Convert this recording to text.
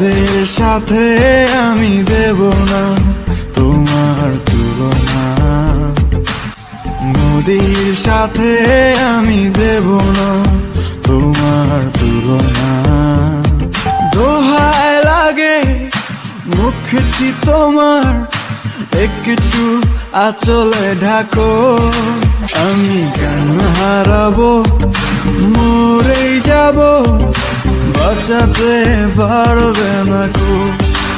নদের সাথে আমি দেব না, তোমার তুলনা। নদীর সাথে আমি দেব না, তোমার তুলনা। দোহায় লাগে, মুখটি তোমার, একটু আচলে ঢাকো। আমি কেন হারাবো? বাঁচাতে পারবে না কো